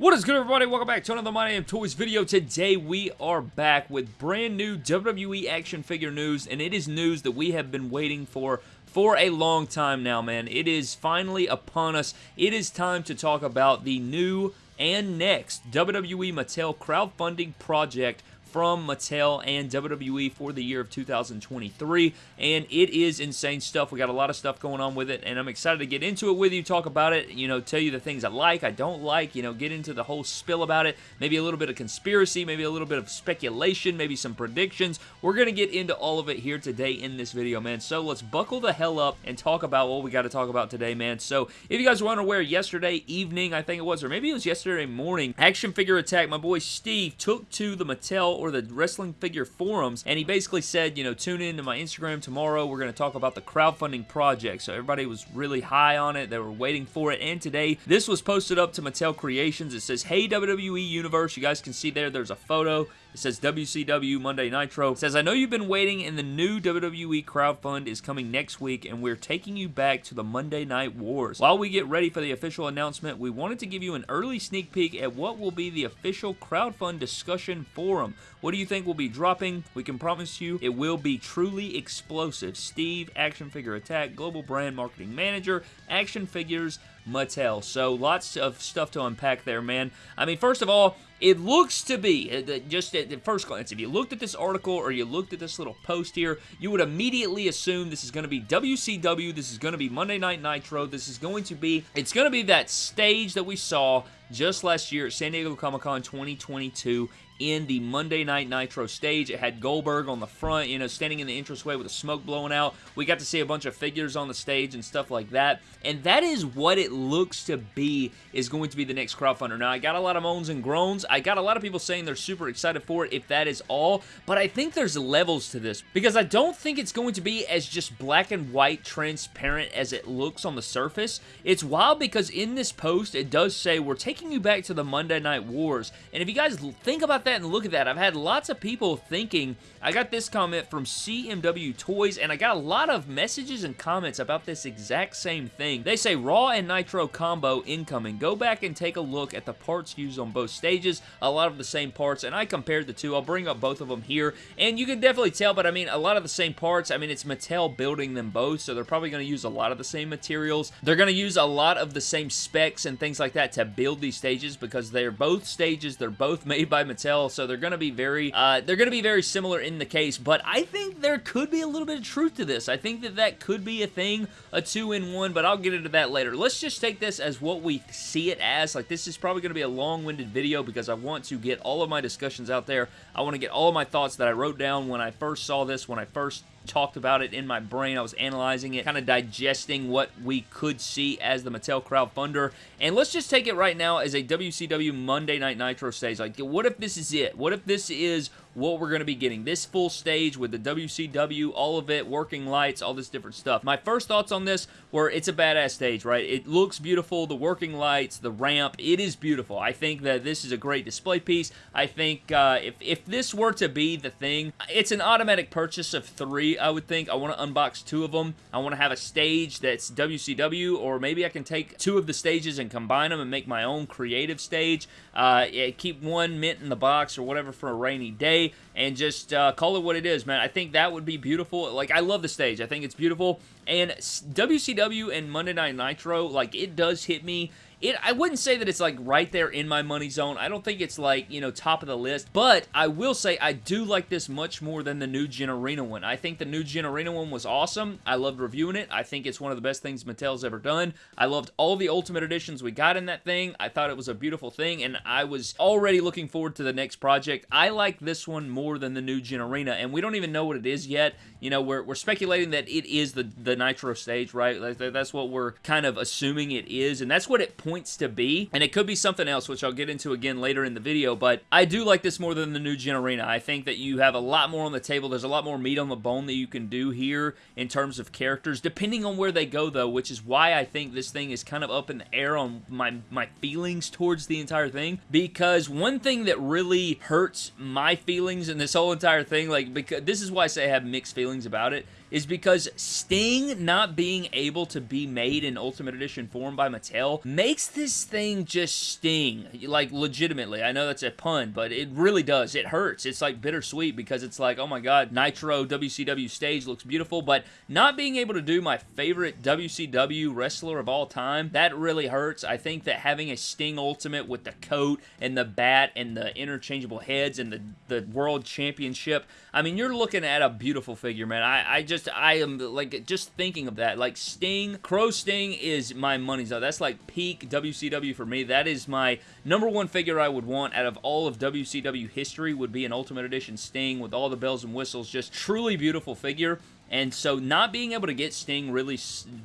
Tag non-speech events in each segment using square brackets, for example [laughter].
What is good everybody? Welcome back to another My Damn Toys video. Today we are back with brand new WWE action figure news and it is news that we have been waiting for for a long time now, man. It is finally upon us. It is time to talk about the new and next WWE Mattel crowdfunding project from Mattel and WWE for the year of 2023, and it is insane stuff. We got a lot of stuff going on with it, and I'm excited to get into it with you, talk about it, you know, tell you the things I like, I don't like, you know, get into the whole spill about it, maybe a little bit of conspiracy, maybe a little bit of speculation, maybe some predictions. We're going to get into all of it here today in this video, man, so let's buckle the hell up and talk about what we got to talk about today, man. So, if you guys were unaware, yesterday evening, I think it was, or maybe it was yesterday morning, Action Figure Attack, my boy Steve took to the Mattel or the wrestling figure forums, and he basically said, you know, tune in to my Instagram tomorrow. We're going to talk about the crowdfunding project. So everybody was really high on it. They were waiting for it. And today, this was posted up to Mattel Creations. It says, Hey WWE Universe. You guys can see there, there's a photo. It says WCW Monday Nitro. It says, I know you've been waiting and the new WWE crowdfund is coming next week and we're taking you back to the Monday Night Wars. While we get ready for the official announcement, we wanted to give you an early sneak peek at what will be the official crowdfund discussion forum. What do you think will be dropping? We can promise you it will be truly explosive. Steve, Action Figure Attack, Global Brand Marketing Manager, Action Figures, Mattel. So lots of stuff to unpack there, man. I mean, first of all, it looks to be, uh, just at the first glance, if you looked at this article or you looked at this little post here, you would immediately assume this is going to be WCW, this is going to be Monday Night Nitro, this is going to be, it's going to be that stage that we saw just last year at San Diego Comic-Con 2022 in the Monday Night Nitro stage. It had Goldberg on the front, you know, standing in the entranceway with the smoke blowing out. We got to see a bunch of figures on the stage and stuff like that. And that is what it looks to be is going to be the next crowdfunder. Now, I got a lot of moans and groans. I got a lot of people saying they're super excited for it if that is all. But I think there's levels to this because I don't think it's going to be as just black and white transparent as it looks on the surface. It's wild because in this post, it does say we're taking you back to the Monday Night Wars. And if you guys think about that that and look at that. I've had lots of people thinking, I got this comment from CMW Toys, and I got a lot of messages and comments about this exact same thing. They say Raw and Nitro combo incoming. Go back and take a look at the parts used on both stages. A lot of the same parts, and I compared the two. I'll bring up both of them here, and you can definitely tell, but I mean, a lot of the same parts. I mean, it's Mattel building them both, so they're probably going to use a lot of the same materials. They're going to use a lot of the same specs and things like that to build these stages because they're both stages. They're both [laughs] made by Mattel so they're going to be very, uh, they're going to be very similar in the case, but I think there could be a little bit of truth to this. I think that that could be a thing, a two-in-one, but I'll get into that later. Let's just take this as what we see it as. Like, this is probably going to be a long-winded video because I want to get all of my discussions out there. I want to get all of my thoughts that I wrote down when I first saw this, when I first talked about it in my brain. I was analyzing it, kind of digesting what we could see as the Mattel crowdfunder. And let's just take it right now as a WCW Monday Night Nitro stage. Like, what if this is it? What if this is what we're going to be getting. This full stage with the WCW, all of it, working lights, all this different stuff. My first thoughts on this were it's a badass stage, right? It looks beautiful, the working lights, the ramp, it is beautiful. I think that this is a great display piece. I think uh, if, if this were to be the thing, it's an automatic purchase of three, I would think. I want to unbox two of them. I want to have a stage that's WCW, or maybe I can take two of the stages and combine them and make my own creative stage. Uh, yeah, keep one mint in the box or whatever for a rainy day and just uh, call it what it is, man. I think that would be beautiful. Like, I love the stage. I think it's beautiful. And WCW and Monday Night Nitro, like, it does hit me it I wouldn't say that it's like right there in my money zone. I don't think it's like, you know, top of the list, but I will say I do like this much more than the New Gen Arena one. I think the New Gen Arena one was awesome. I loved reviewing it. I think it's one of the best things Mattel's ever done. I loved all the Ultimate Editions we got in that thing. I thought it was a beautiful thing, and I was already looking forward to the next project. I like this one more than the New Gen Arena, and we don't even know what it is yet. You know, we're, we're speculating that it is the, the Nitro stage, right? That's what we're kind of assuming it is, and that's what it points to be, and it could be something else, which I'll get into again later in the video, but I do like this more than the new Gen Arena. I think that you have a lot more on the table. There's a lot more meat on the bone that you can do here in terms of characters, depending on where they go, though, which is why I think this thing is kind of up in the air on my, my feelings towards the entire thing, because one thing that really hurts my feelings in this whole entire thing, like, because this is why I say I have mixed feelings about it, is because Sting not being able to be made in Ultimate Edition form by Mattel makes this thing just sting. Like, legitimately. I know that's a pun, but it really does. It hurts. It's like bittersweet because it's like, oh my god, Nitro WCW stage looks beautiful, but not being able to do my favorite WCW wrestler of all time, that really hurts. I think that having a Sting Ultimate with the coat and the bat and the interchangeable heads and the, the World Championship, I mean, you're looking at a beautiful figure, man. I, I just, I am, like, just thinking of that. Like, Sting, Crow Sting is my money's out. That's like peak WCW for me. That is my number one figure I would want out of all of WCW history would be an Ultimate Edition Sting with all the bells and whistles. Just truly beautiful figure. And so not being able to get Sting really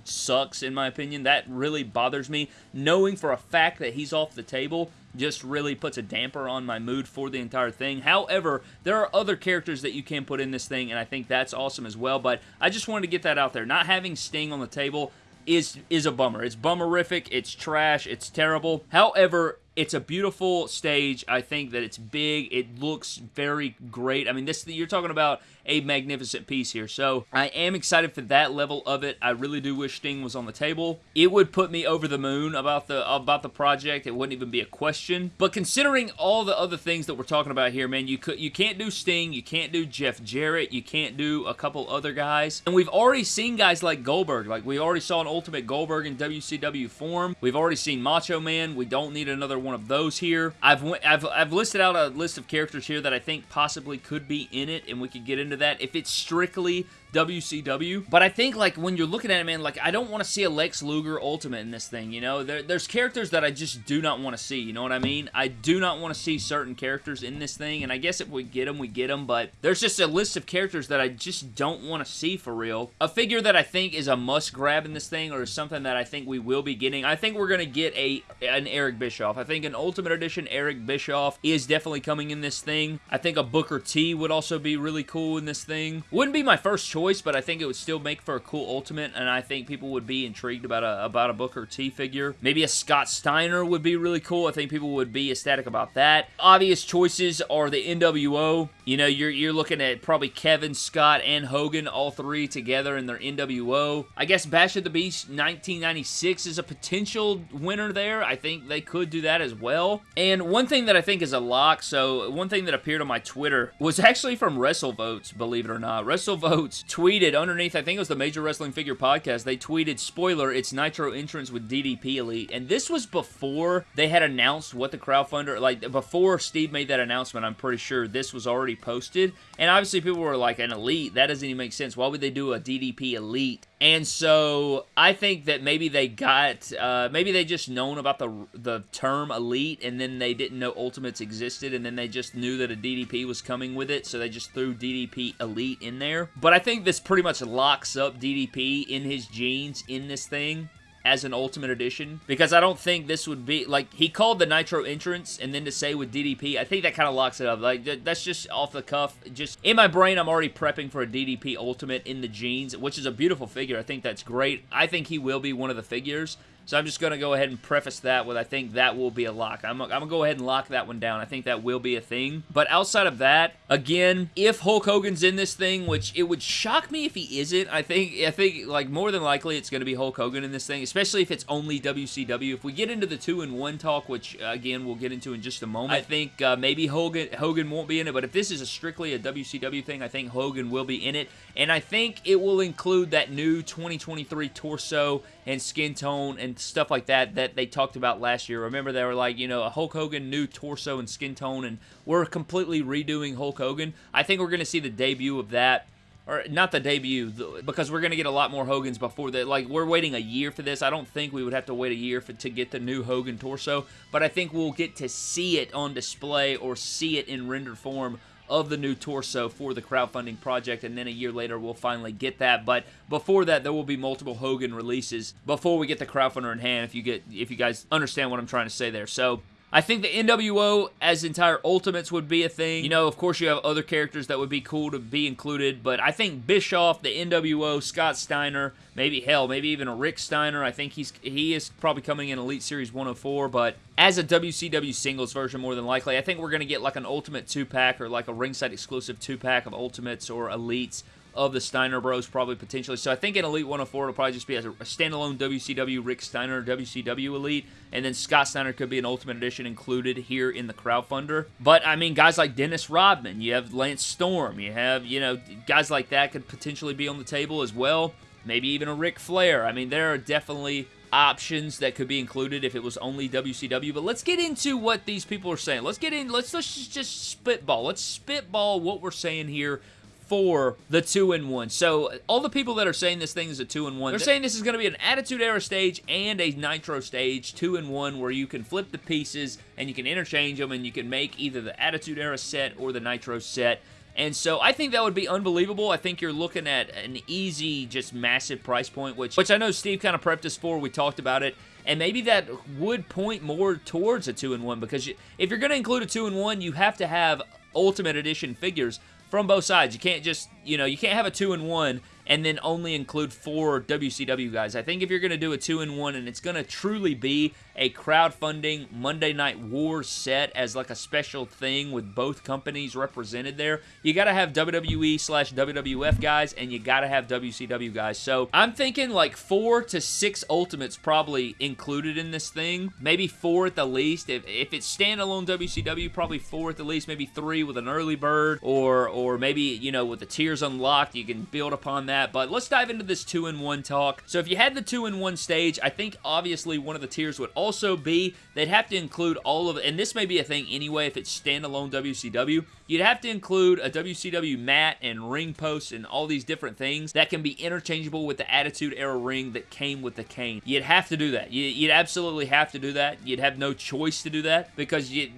sucks, in my opinion. That really bothers me. Knowing for a fact that he's off the table just really puts a damper on my mood for the entire thing. However, there are other characters that you can put in this thing, and I think that's awesome as well. But I just wanted to get that out there. Not having Sting on the table is is a bummer. It's bummerific. It's trash. It's terrible. However, it's a beautiful stage. I think that it's big. It looks very great. I mean, this you're talking about a magnificent piece here. So I am excited for that level of it. I really do wish Sting was on the table. It would put me over the moon about the about the project. It wouldn't even be a question. But considering all the other things that we're talking about here, man, you could you can't do Sting, you can't do Jeff Jarrett, you can't do a couple other guys. And we've already seen guys like Goldberg. Like we already saw an Ultimate Goldberg in WCW form. We've already seen Macho Man. We don't need another one of those here. I've I've I've listed out a list of characters here that I think possibly could be in it and we could get into that if it's strictly WCW. But I think, like, when you're looking at it, man, like, I don't want to see a Lex Luger Ultimate in this thing, you know? There, there's characters that I just do not want to see, you know what I mean? I do not want to see certain characters in this thing, and I guess if we get them, we get them, but there's just a list of characters that I just don't want to see for real. A figure that I think is a must-grab in this thing, or something that I think we will be getting, I think we're going to get a an Eric Bischoff. I think an Ultimate Edition Eric Bischoff is definitely coming in this thing. I think a Booker T would also be really cool in this thing. Wouldn't be my first choice, choice, but I think it would still make for a cool Ultimate, and I think people would be intrigued about a, about a Booker T figure. Maybe a Scott Steiner would be really cool. I think people would be ecstatic about that. Obvious choices are the NWO. You know, you're, you're looking at probably Kevin, Scott, and Hogan, all three together in their NWO. I guess Bash at the Beach 1996 is a potential winner there. I think they could do that as well. And one thing that I think is a lock, so one thing that appeared on my Twitter was actually from WrestleVotes, believe it or not. WrestleVotes tweeted underneath, I think it was the Major Wrestling Figure Podcast, they tweeted, spoiler, it's Nitro entrance with DDP Elite. And this was before they had announced what the crowdfunder, like before Steve made that announcement, I'm pretty sure this was already posted. And obviously people were like, an Elite? That doesn't even make sense. Why would they do a DDP Elite? And so I think that maybe they got, uh, maybe they just known about the the term Elite and then they didn't know Ultimates existed and then they just knew that a DDP was coming with it so they just threw DDP Elite in there. But I think this pretty much locks up DDP in his jeans in this thing as an Ultimate Edition because I don't think this would be, like, he called the Nitro entrance and then to say with DDP, I think that kind of locks it up. Like, that's just off the cuff. Just, in my brain, I'm already prepping for a DDP Ultimate in the jeans, which is a beautiful figure. I think that's great. I think he will be one of the figures. So I'm just going to go ahead and preface that with I think that will be a lock. I'm, I'm going to go ahead and lock that one down. I think that will be a thing. But outside of that, again, if Hulk Hogan's in this thing, which it would shock me if he isn't, I think, I think like more than likely it's going to be Hulk Hogan in this thing, especially if it's only WCW. If we get into the two and one talk, which uh, again we'll get into in just a moment, I think uh, maybe Hogan, Hogan won't be in it, but if this is a strictly a WCW thing, I think Hogan will be in it. And I think it will include that new 2023 torso and skin tone stuff like that that they talked about last year. Remember, they were like, you know, a Hulk Hogan new torso and skin tone, and we're completely redoing Hulk Hogan. I think we're going to see the debut of that or not the debut because we're going to get a lot more Hogans before that. Like we're waiting a year for this. I don't think we would have to wait a year for, to get the new Hogan torso, but I think we'll get to see it on display or see it in rendered form of the new torso for the crowdfunding project, and then a year later we'll finally get that. But before that, there will be multiple Hogan releases before we get the crowdfunder in hand. If you get, if you guys understand what I'm trying to say there, so. I think the NWO as entire Ultimates would be a thing. You know, of course, you have other characters that would be cool to be included, but I think Bischoff, the NWO, Scott Steiner, maybe hell, maybe even a Rick Steiner. I think he's he is probably coming in Elite Series 104, but as a WCW singles version, more than likely, I think we're going to get like an Ultimate 2-pack or like a ringside exclusive 2-pack of Ultimates or Elites of the Steiner Bros, probably potentially. So I think in Elite 104, it'll probably just be a, a standalone WCW Rick Steiner WCW Elite, and then Scott Steiner could be an Ultimate Edition included here in the crowdfunder. But I mean, guys like Dennis Rodman, you have Lance Storm, you have, you know, guys like that could potentially be on the table as well. Maybe even a Ric Flair. I mean, there are definitely options that could be included if it was only WCW. But let's get into what these people are saying. Let's get in. Let's let's just spitball. Let's spitball what we're saying here for the 2 in 1. So, all the people that are saying this thing is a 2 in 1, they're saying this is going to be an Attitude Era stage and a Nitro stage, 2 in 1, where you can flip the pieces and you can interchange them and you can make either the Attitude Era set or the Nitro set. And so I think that would be unbelievable. I think you're looking at an easy, just massive price point, which, which I know Steve kind of prepped us for. We talked about it. And maybe that would point more towards a 2-in-1 because you, if you're going to include a 2-in-1, you have to have Ultimate Edition figures from both sides. You can't just, you know, you can't have a 2-in-1 and then only include four WCW guys. I think if you're going to do a 2-in-1 and it's going to truly be a crowdfunding Monday Night War set as like a special thing with both companies represented there. You got to have WWE slash WWF guys and you got to have WCW guys. So I'm thinking like four to six Ultimates probably included in this thing. Maybe four at the least. If, if it's standalone WCW, probably four at the least. Maybe three with an early bird or, or maybe, you know, with the tiers unlocked, you can build upon that. But let's dive into this two-in-one talk. So if you had the two-in-one stage, I think obviously one of the tiers would also be they'd have to include all of and this may be a thing anyway if it's standalone WCW. You'd have to include a WCW mat and ring posts and all these different things that can be interchangeable with the Attitude Era ring that came with the cane. You'd have to do that. You'd absolutely have to do that. You'd have no choice to do that because you,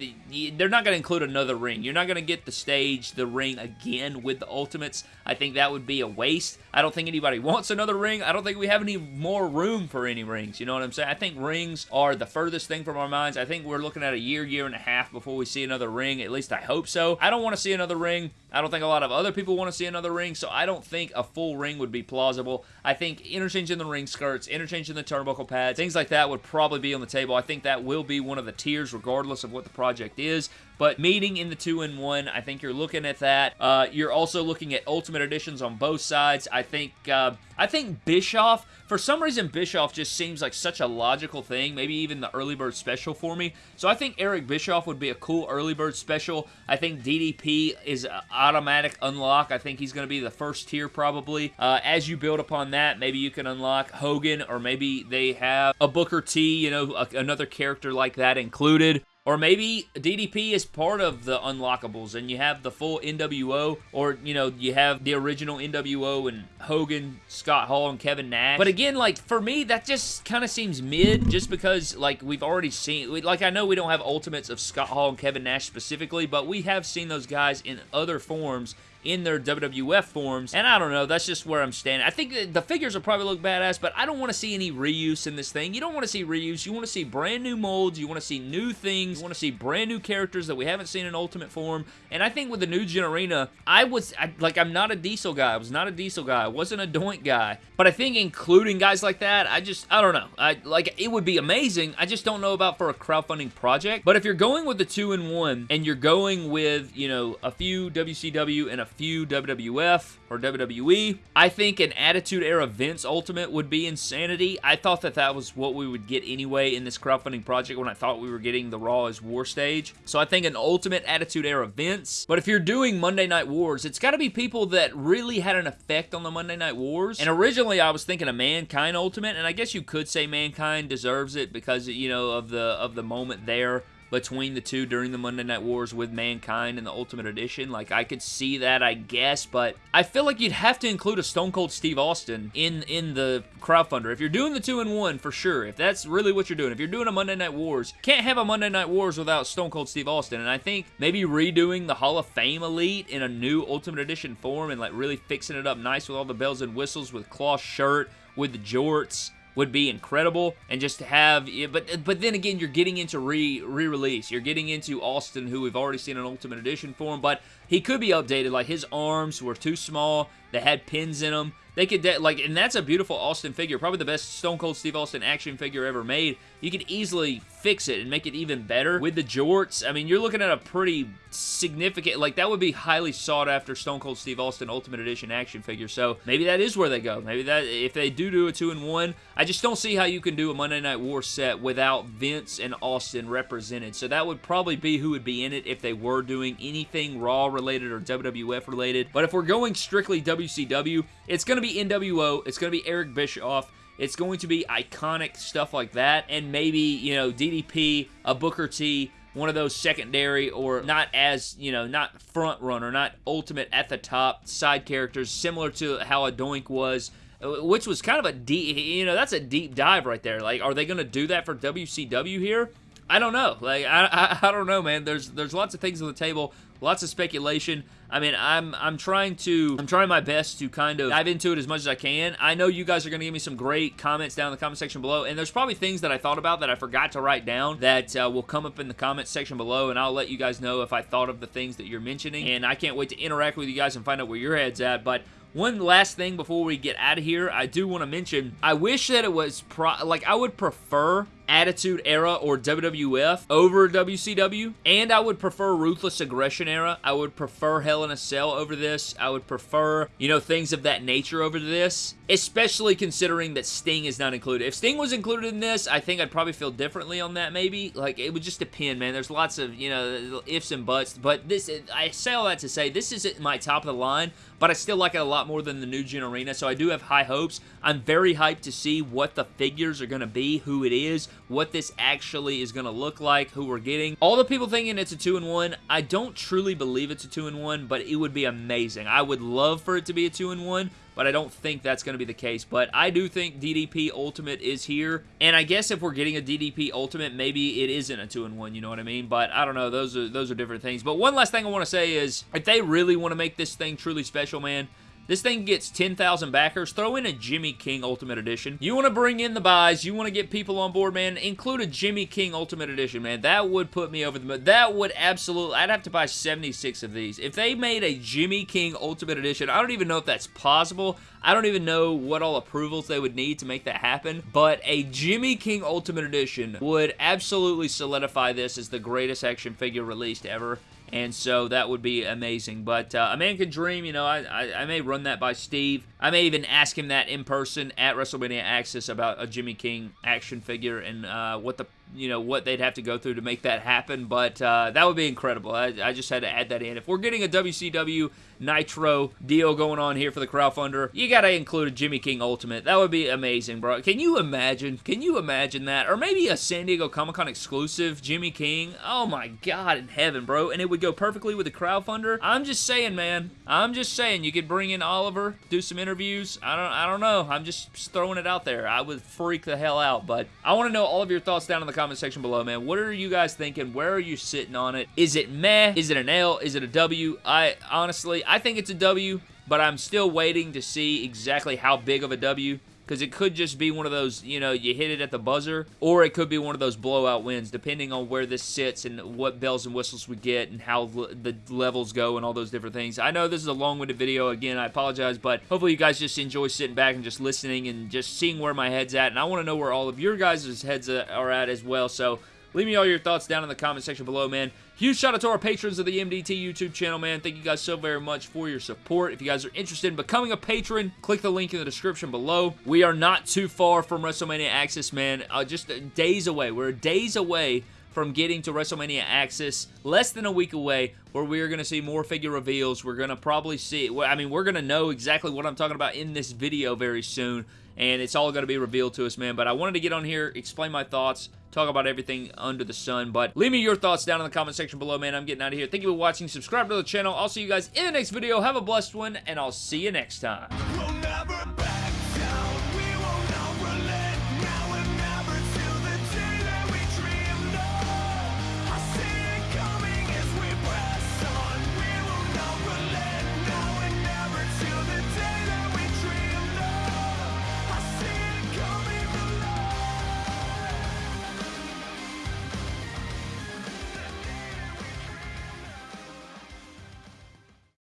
they're not going to include another ring. You're not going to get the stage, the ring again with the Ultimates. I think that would be a waste. I don't think anybody wants another ring. I don't think we have any more room for any rings. You know what I'm saying? I think rings are the furthest thing from our minds. I think we're looking at a year, year and a half before we see another ring. At least I hope so. I don't want to see another ring. I don't think a lot of other people want to see another ring, so I don't think a full ring would be plausible. I think interchanging the ring skirts, interchanging the turnbuckle pads, things like that would probably be on the table. I think that will be one of the tiers regardless of what the project is. But meeting in the 2-in-1, I think you're looking at that. Uh, you're also looking at Ultimate Editions on both sides. I think uh, I think Bischoff, for some reason, Bischoff just seems like such a logical thing. Maybe even the early bird special for me. So I think Eric Bischoff would be a cool early bird special. I think DDP is automatic unlock. I think he's going to be the first tier probably. Uh, as you build upon that, maybe you can unlock Hogan or maybe they have a Booker T, you know, a, another character like that included. Or maybe DDP is part of the unlockables and you have the full NWO or, you know, you have the original NWO and Hogan, Scott Hall, and Kevin Nash. But again, like, for me, that just kind of seems mid just because, like, we've already seen, like, I know we don't have Ultimates of Scott Hall and Kevin Nash specifically, but we have seen those guys in other forms in their WWF forms. And I don't know, that's just where I'm standing. I think the figures will probably look badass, but I don't want to see any reuse in this thing. You don't want to see reuse. You want to see brand new molds. You want to see new things. You want to see brand new characters that we haven't seen in Ultimate form. And I think with the new Gen Arena, I was, I, like, I'm not a Diesel guy. I was not a Diesel guy. I wasn't a Doink guy. But I think including guys like that, I just, I don't know. I Like, it would be amazing. I just don't know about for a crowdfunding project. But if you're going with the two-in-one and you're going with, you know, a few WCW and a few WWF or WWE. I think an Attitude Era Vince Ultimate would be insanity. I thought that that was what we would get anyway in this crowdfunding project when I thought we were getting the Raw Is War stage. So I think an Ultimate Attitude Era Vince. But if you're doing Monday Night Wars, it's got to be people that really had an effect on the Monday Night Wars. And originally I was thinking a Mankind Ultimate, and I guess you could say Mankind deserves it because, you know, of the of the moment there between the two during the Monday Night Wars with Mankind and the Ultimate Edition. Like, I could see that, I guess, but I feel like you'd have to include a Stone Cold Steve Austin in, in the crowdfunder. If you're doing the two-in-one, for sure, if that's really what you're doing, if you're doing a Monday Night Wars, can't have a Monday Night Wars without Stone Cold Steve Austin, and I think maybe redoing the Hall of Fame Elite in a new Ultimate Edition form and, like, really fixing it up nice with all the bells and whistles with cloth shirt, with the jorts, would be incredible and just to have but but then again you're getting into re re-release. You're getting into Austin who we've already seen an ultimate edition for him but he could be updated. Like his arms were too small. They had pins in them they could, like, and that's a beautiful Austin figure. Probably the best Stone Cold Steve Austin action figure ever made. You could easily fix it and make it even better with the jorts. I mean, you're looking at a pretty significant, like, that would be highly sought after Stone Cold Steve Austin Ultimate Edition action figure. So maybe that is where they go. Maybe that, if they do do a two and one, I just don't see how you can do a Monday Night War set without Vince and Austin represented. So that would probably be who would be in it if they were doing anything Raw related or WWF related. But if we're going strictly WCW, it's going to be NWO, it's going to be Eric Bischoff, it's going to be iconic stuff like that, and maybe, you know, DDP, a Booker T, one of those secondary or not as, you know, not front runner, not ultimate at the top side characters, similar to how a Doink was, which was kind of a deep, you know, that's a deep dive right there. Like, are they going to do that for WCW here? I don't know. Like, I, I, I don't know, man. There's there's lots of things on the table, lots of speculation. I mean, I'm I'm trying to I'm trying my best to kind of dive into it as much as I can. I know you guys are going to give me some great comments down in the comment section below, and there's probably things that I thought about that I forgot to write down that uh, will come up in the comment section below, and I'll let you guys know if I thought of the things that you're mentioning, and I can't wait to interact with you guys and find out where your head's at, but one last thing before we get out of here, I do want to mention, I wish that it was, like, I would prefer Attitude Era or WWF over WCW, and I would prefer Ruthless Aggression Era. I would prefer Hell in a Cell over this. I would prefer, you know, things of that nature over this, especially considering that Sting is not included. If Sting was included in this, I think I'd probably feel differently on that maybe. Like, it would just depend, man. There's lots of, you know, ifs and buts, but this, I say all that to say, this isn't my top of the line, but I still like it a lot more than the new Gen Arena, so I do have high hopes. I'm very hyped to see what the figures are going to be, who it is, what this actually is going to look like, who we're getting. All the people thinking it's a 2-in-1, I don't truly believe it's a 2-in-1, but it would be amazing. I would love for it to be a 2-in-1, but I don't think that's going to be the case. But I do think DDP Ultimate is here, and I guess if we're getting a DDP Ultimate, maybe it isn't a 2-in-1, you know what I mean? But I don't know, those are, those are different things. But one last thing I want to say is, if they really want to make this thing truly special, man, this thing gets 10,000 backers. Throw in a Jimmy King Ultimate Edition. You want to bring in the buys. You want to get people on board, man. Include a Jimmy King Ultimate Edition, man. That would put me over the. That would absolutely... I'd have to buy 76 of these. If they made a Jimmy King Ultimate Edition, I don't even know if that's possible. I don't even know what all approvals they would need to make that happen, but a Jimmy King Ultimate Edition would absolutely solidify this as the greatest action figure released ever and so that would be amazing. But uh, a man can dream, you know, I, I, I, may run that by Steve. I may even ask him that in person at WrestleMania Access about a Jimmy King action figure and uh, what the you know, what they'd have to go through to make that happen, but uh, that would be incredible. I, I, just had to add that in. If we're getting a WCW Nitro deal going on here for the crowdfunder, you gotta include a Jimmy King Ultimate. That would be amazing, bro. Can you imagine? Can you imagine that? Or maybe a San Diego Comic-Con exclusive Jimmy King? Oh my god in heaven, bro. And it would go perfectly with the crowdfunder. I'm just saying, man. I'm just saying, you could bring in Oliver, do some interviews. I don't, I don't know. I'm just throwing it out there. I would freak the hell out, but I want to know all of your thoughts down in the comment section below, man. What are you guys thinking? Where are you sitting on it? Is it meh? Is it an L? Is it a W? I honestly, I think it's a W, but I'm still waiting to see exactly how big of a W because it could just be one of those, you know, you hit it at the buzzer, or it could be one of those blowout wins, depending on where this sits and what bells and whistles we get and how the levels go and all those different things. I know this is a long-winded video. Again, I apologize, but hopefully you guys just enjoy sitting back and just listening and just seeing where my head's at, and I want to know where all of your guys' heads are at as well, so Leave me all your thoughts down in the comment section below, man. Huge shout out to our patrons of the MDT YouTube channel, man. Thank you guys so very much for your support. If you guys are interested in becoming a patron, click the link in the description below. We are not too far from WrestleMania Access, man. Uh, just days away. We're days away from getting to WrestleMania Access, less than a week away, where we're going to see more figure reveals. We're going to probably see, I mean, we're going to know exactly what I'm talking about in this video very soon, and it's all going to be revealed to us, man. But I wanted to get on here, explain my thoughts, talk about everything under the sun. But leave me your thoughts down in the comment section below, man. I'm getting out of here. Thank you for watching. Subscribe to the channel. I'll see you guys in the next video. Have a blessed one, and I'll see you next time.